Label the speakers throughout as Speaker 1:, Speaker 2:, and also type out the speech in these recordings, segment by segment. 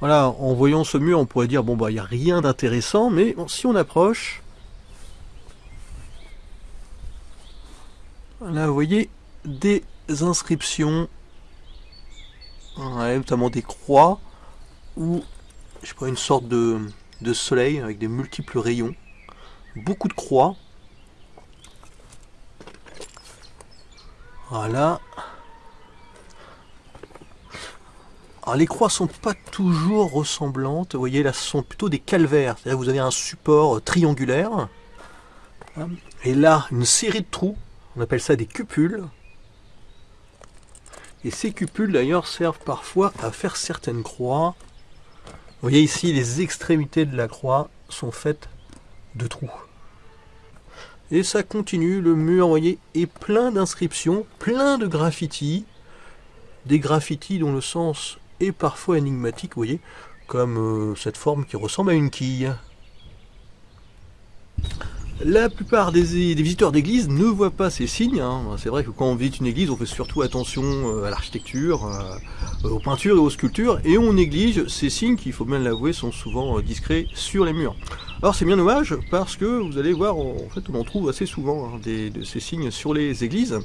Speaker 1: Voilà, en voyant ce mur, on pourrait dire, bon bah il n'y a rien d'intéressant, mais si on approche, là vous voyez des inscriptions, notamment des croix, ou je sais une sorte de, de soleil avec des multiples rayons, beaucoup de croix. Voilà. Alors les croix sont pas toujours ressemblantes, vous voyez là ce sont plutôt des calvaires, c'est-à-dire vous avez un support triangulaire, et là une série de trous, on appelle ça des cupules, et ces cupules d'ailleurs servent parfois à faire certaines croix, vous voyez ici, les extrémités de la croix sont faites de trous. Et ça continue, le mur, vous voyez, est plein d'inscriptions, plein de graffitis. Des graffitis dont le sens est parfois énigmatique, vous voyez, comme euh, cette forme qui ressemble à une quille. La plupart des, visiteurs d'église ne voient pas ces signes. Hein. C'est vrai que quand on visite une église, on fait surtout attention euh, à l'architecture, euh, aux peintures et aux sculptures, et on néglige ces signes qui, il faut bien l'avouer, sont souvent discrets sur les murs. Alors c'est bien dommage parce que vous allez voir, en fait on en trouve assez souvent hein, de ces signes sur les églises.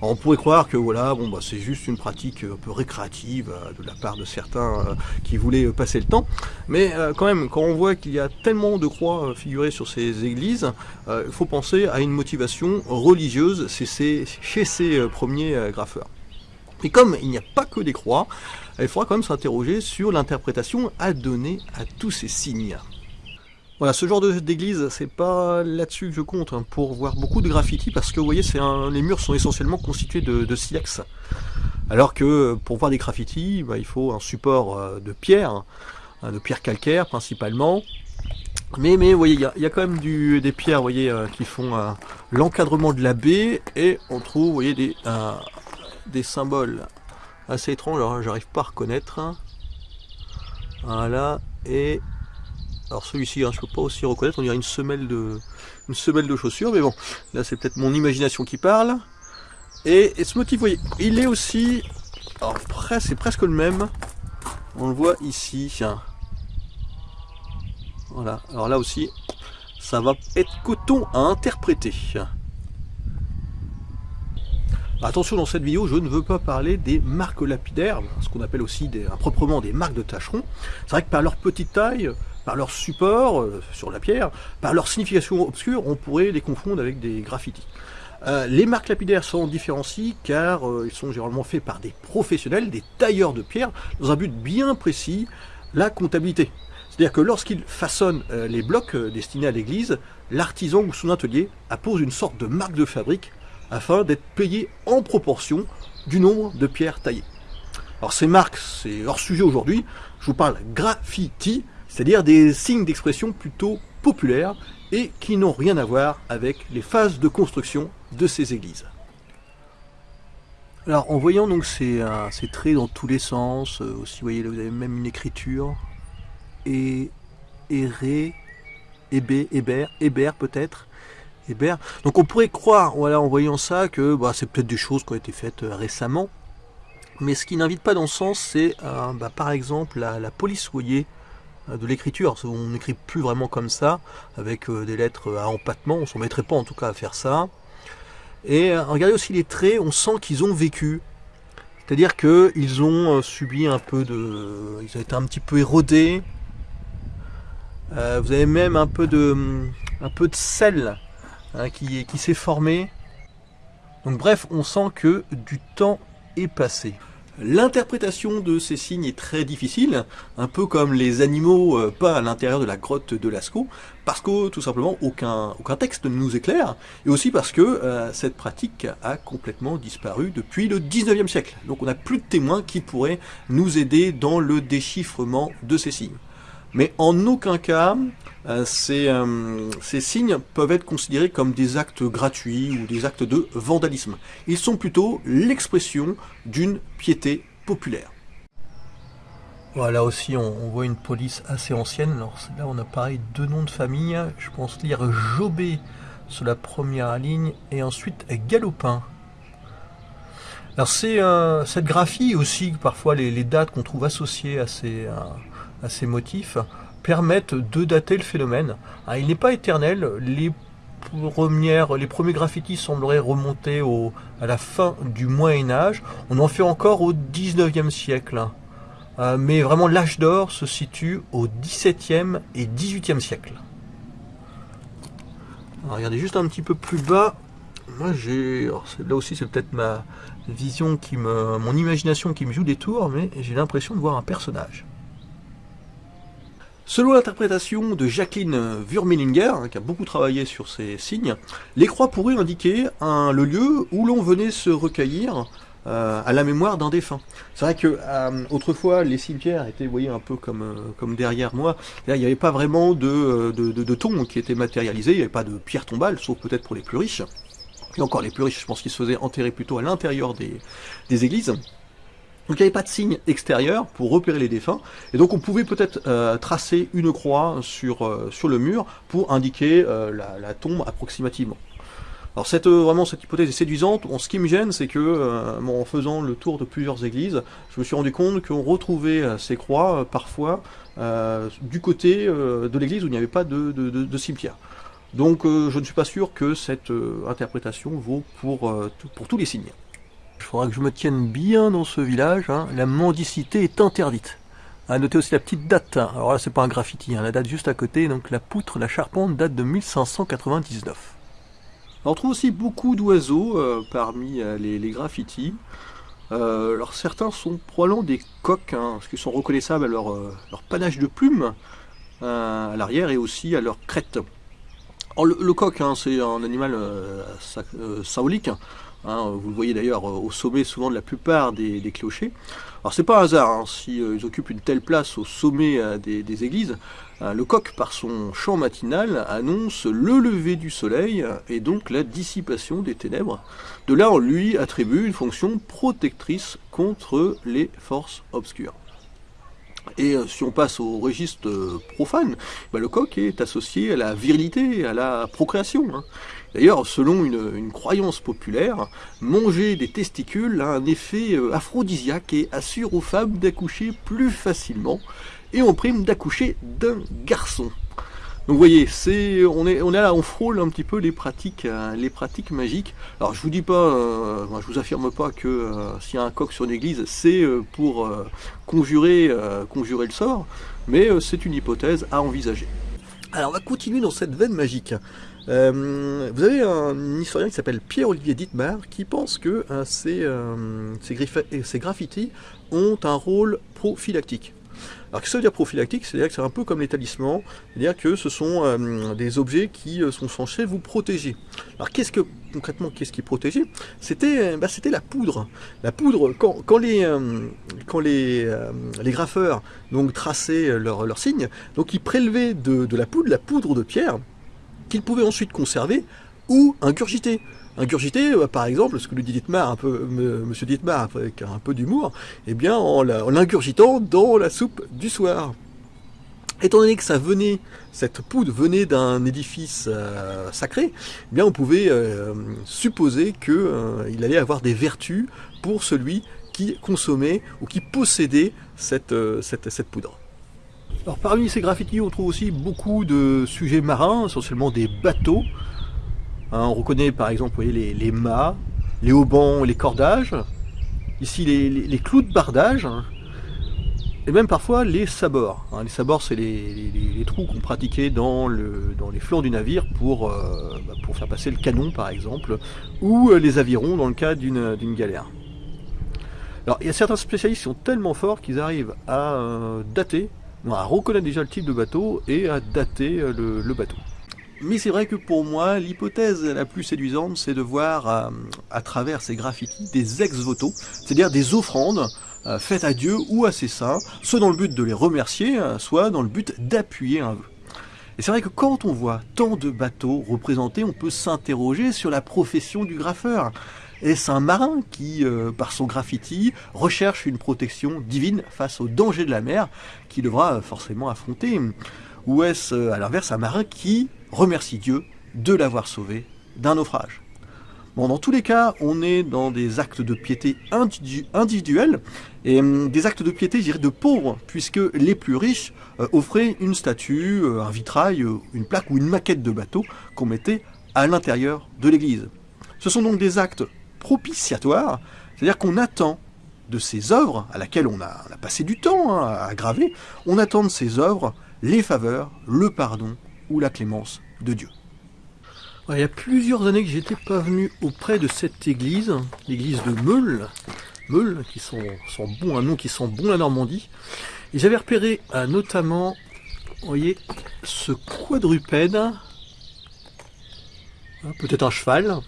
Speaker 1: on pourrait croire que voilà, bon bah c'est juste une pratique un peu récréative euh, de la part de certains euh, qui voulaient euh, passer le temps. Mais quand même, quand on voit qu'il y a tellement de croix figurées sur ces églises, il faut penser à une motivation religieuse chez ces premiers graffeurs. Et comme il n'y a pas que des croix, il faudra quand même s'interroger sur l'interprétation à donner à tous ces signes. Voilà, ce genre d'église, c'est pas là-dessus que je compte, hein, pour voir beaucoup de graffitis, parce que vous voyez, un, les murs sont essentiellement constitués de, silex. Alors que pour voir des graffitis, bah, il faut un support euh, de pierre, hein, de pierre calcaire principalement. Mais, mais vous voyez, il y, a, quand même des pierres vous voyez, euh, qui font euh, l'encadrement de la baie, et on trouve vous voyez, des, des symboles assez étranges, j'arrive pas à reconnaître. Voilà, et alors celui-ci, hein, je ne peux pas aussi reconnaître, on dirait une semelle de, une semelle de chaussures, mais bon, là c'est peut-être mon imagination qui parle. Et, ce motif, vous voyez, il est aussi, alors c'est presque le même, on le voit ici, voilà, alors là aussi, ça va être coton à interpréter. Attention, dans cette vidéo, je ne veux pas parler des marques lapidaires, ce qu'on appelle aussi des, proprement des marques de tâcherons. C'est vrai que par leur petite taille, par leur support euh, sur la pierre, par leur signification obscure, on pourrait les confondre avec des graffitis. Euh, les marques lapidaires sont différenciées car euh, ils sont généralement faits par des professionnels, des tailleurs de pierre, dans un but bien précis, la comptabilité. C'est-à-dire que lorsqu'ils façonnent les blocs destinés à l'église, l'artisan ou son atelier appose une sorte de marque de fabrique afin d'être payé en proportion du nombre de pierres taillées. Alors ces marques, c'est hors sujet aujourd'hui, je vous parle graffiti, c'est-à-dire des signes d'expression plutôt populaires et qui n'ont rien à voir avec les phases de construction de ces églises. Alors en voyant donc ces, euh, traits dans tous les sens, euh, aussi vous voyez là vous avez même une écriture, et Éré, Hébé, Hébert, Hébert peut-être, Hébert. Donc on pourrait croire, voilà, en voyant ça, que bah, c'est peut-être des choses qui ont été faites euh, récemment, mais ce qui n'invite pas dans ce sens, c'est bah, par exemple la, la police, vous voyez, de l'écriture. On n'écrit plus vraiment comme ça, avec euh, des lettres à empattement, on ne s'en mettrait pas en tout cas à faire ça. Et euh, regardez aussi les traits, on sent qu'ils ont vécu. C'est-à-dire qu'ils ont subi un peu de... Ils ont été un petit peu érodés. vous avez même un peu de, un peu de sel hein, qui s'est formé. Donc bref, on sent que du temps est passé. L'interprétation de ces signes est très difficile, un peu comme les animaux euh, pas à l'intérieur de la grotte de Lascaux, parce que tout simplement aucun, aucun texte ne nous éclaire, et aussi parce que euh, cette pratique a complètement disparu depuis le 19e siècle. Donc on n'a plus de témoins qui pourraient nous aider dans le déchiffrement de ces signes. Mais en aucun cas, euh, euh, ces, signes peuvent être considérés comme des actes gratuits ou des actes de vandalisme. Ils sont plutôt l'expression d'une piété populaire. Voilà aussi on, voit une police assez ancienne. Alors là on a pareil deux noms de famille. Je pense lire Jobé sur la première ligne et ensuite Galopin. Alors c'est euh, cette graphie aussi parfois les, dates qu'on trouve associées à ces, à ces motifs, permettent de dater le phénomène. Ah, il n'est pas éternel, les, premières, les premiers graffitis sembleraient remonter au, à la fin du Moyen-Âge, on en fait encore au 19e siècle. Euh, mais vraiment l'âge d'or se situe au 17e et 18e siècle. regardez juste un petit peu plus bas, moi j'ai, là aussi c'est peut-être ma vision qui me, mon imagination qui me joue des tours, mais j'ai l'impression de voir un personnage. Selon l'interprétation de Jacqueline Wurmelinger, hein, qui a beaucoup travaillé sur ces signes, les croix pourraient indiquer le lieu où l'on venait se recueillir euh, à la mémoire d'un défunt. C'est vrai que euh, autrefois les cimetières étaient, vous voyez, un peu comme, euh, derrière moi. Il n'y avait pas vraiment de, de, de qui était matérialisé, il n'y avait pas de pierre tombale, sauf peut-être pour les plus riches. Et encore les plus riches, je pense qu'ils se faisaient enterrer plutôt à l'intérieur des, des églises. Donc il n'y avait pas de signe extérieur pour repérer les défunts, et donc on pouvait peut-être tracer une croix sur, sur le mur pour indiquer la, la, tombe approximativement. Alors cette, euh, vraiment cette hypothèse est séduisante, ce qui me gêne c'est que euh, en faisant le tour de plusieurs églises, je me suis rendu compte qu'on retrouvait euh, ces croix parfois du côté de l'église où il n'y avait pas de, cimetière. Donc je ne suis pas sûr que cette interprétation vaut pour tous les signes. Il faudra que je me tienne bien dans ce village, hein. la mendicité est interdite. À noter aussi la petite date, hein. alors là c'est pas un graffiti, hein. la date juste à côté, donc la poutre, la charpente date de 1599 on trouve aussi beaucoup d'oiseaux euh, parmi euh, les, graffitis. Euh, alors certains sont probablement des coqs, parce qu'ils sont reconnaissables à leur, panache de plumes à l'arrière et aussi à leur crête. le, coq, c'est un animal saolique, hein, vous le voyez d'ailleurs au sommet souvent de la plupart des, clochers. Alors c'est pas un hasard hein, s'ils occupent une telle place au sommet des églises, euh, le coq, par son chant matinal, annonce le lever du soleil et donc la dissipation des ténèbres. De là, on lui attribue une fonction protectrice contre les forces obscures. Et euh, si on passe au registre euh, profane, bah, le coq est associé à la virilité, à la procréation. Hein. D'ailleurs, selon une, croyance populaire, manger des testicules a un effet aphrodisiaque et assure aux femmes d'accoucher plus facilement et on prime d'accoucher d'un garçon. Donc vous voyez, on est on frôle un petit peu les pratiques euh, les pratiques magiques. Alors je vous dis pas, euh, je vous affirme pas que euh, s'il y a un coq sur une église, c'est pour conjurer conjurer le sort, mais c'est une hypothèse à envisager. Alors on va continuer dans cette veine magique. vous avez un historien qui s'appelle Pierre-Olivier Dittmar qui pense que ces graffitis ont un rôle prophylactique. Alors que ça veut dire prophylactique? C'est-à-dire que c'est un peu comme les talismans, c'est-à-dire que ce sont euh, des objets qui euh, sont censés vous protéger. Alors qu'est-ce que concrètement qu'est-ce qui protégeait? C'était bah, c'était la poudre. La poudre, quand, les, euh, quand les, les graffeurs donc, traçaient leurs leur signes, donc ils prélevaient de, de la poudre, la poudre de pierre, qu'ils pouvaient ensuite conserver ou ingurgiter. Ingurgité, euh, par exemple, ce que nous dit Dietmar, un peu, Dietmar, avec un peu d'humour, eh bien, en l'ingurgitant dans la soupe du soir. Étant donné que ça venait, cette poudre venait d'un édifice euh, sacré, eh bien on pouvait euh, supposer qu'il allait avoir des vertus pour celui qui consommait ou qui possédait cette poudre. Alors parmi ces graffitis, on trouve aussi beaucoup de sujets marins, essentiellement des bateaux, Hein, on reconnaît par exemple les, mâts, les haubans, les cordages, ici les, clous de bardage, hein. et même parfois les sabords. Hein. Les sabords, c'est les, trous qu'on pratiquait dans, les flancs du navire pour, euh, bah, pour faire passer le canon par exemple, ou euh, les avirons dans le cas d'une galère. Il y a certains spécialistes qui sont tellement forts qu'ils arrivent à euh, dater, à reconnaître déjà le type de bateau et à dater le bateau. Mais c'est vrai que pour moi, l'hypothèse la plus séduisante, c'est de voir euh, à travers ces graffitis des ex-voto, c'est-à-dire des offrandes euh, faites à Dieu ou à ses saints, soit dans le but de les remercier, euh, soit dans le but d'appuyer un vœu. Et c'est vrai que quand on voit tant de bateaux représentés, on peut s'interroger sur la profession du graffeur. Est-ce un marin qui, par son graffiti, recherche une protection divine face aux dangers de la mer qu'il devra forcément affronter? Ou est-ce, à l'inverse, un marin qui remercie Dieu de l'avoir sauvé d'un naufrage? Dans tous les cas, on est dans des actes de piété individuels, et hum, des actes de piété, je dirais, de pauvres, puisque les plus riches euh, offraient une statue, euh, un vitrail, euh, une plaque ou une maquette de bateau qu'on mettait à l'intérieur de l'église. Ce sont donc des actes propitiatoires, c'est-à-dire qu'on attend de ces œuvres, à laquelle on a, passé du temps hein, à graver, on attend de ces œuvres les faveurs, le pardon ou la clémence de Dieu. Il y a plusieurs années que j'étais pas venu auprès de cette église, l'église de Meul, Meul, qui sont, sont bons, un nom qui sent bon la Normandie. Et j'avais repéré euh, notamment, voyez, ce quadrupède, hein, peut-être un cheval,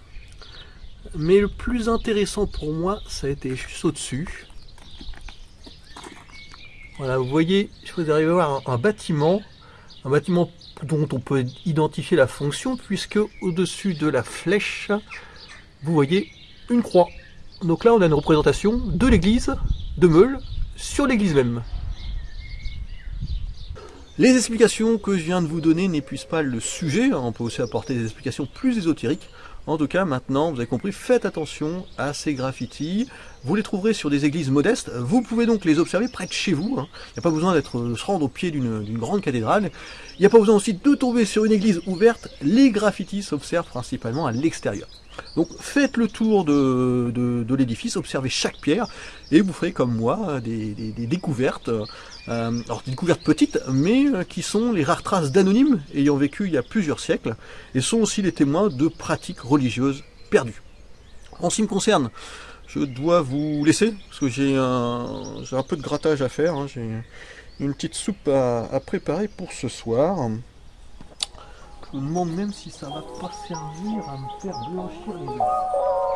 Speaker 1: mais le plus intéressant pour moi, ça a été juste au-dessus. Voilà, vous voyez, je vous arriver à voir un, bâtiment, un bâtiment dont on peut identifier la fonction, puisque au-dessus de la flèche, vous voyez une croix. Donc là, on a une représentation de l'église de Meul sur l'église même. Les explications que je viens de vous donner n'épuisent pas le sujet, hein. on peut aussi apporter des explications plus ésotériques. En tout cas, maintenant, vous avez compris, faites attention à ces graffitis. Vous les trouverez sur des églises modestes. Vous pouvez donc les observer près de chez vous. Hein. Il n'y a pas besoin d'être euh, se rendre au pied d'une grande cathédrale. Il n'y a pas besoin aussi de tomber sur une église ouverte. Les graffitis s'observent principalement à l'extérieur. Donc faites le tour de, l'édifice, observez chaque pierre, et vous ferez comme moi des, découvertes, euh, alors des découvertes petites, mais euh, qui sont les rares traces d'anonymes ayant vécu il y a plusieurs siècles, et sont aussi les témoins de pratiques religieuses perdues. En ce qui me concerne, je dois vous laisser, parce que j'ai un, peu de grattage à faire, hein. j'ai une petite soupe à préparer pour ce soir. Je me demande même si ça va pas servir à me faire blanchir les œufs.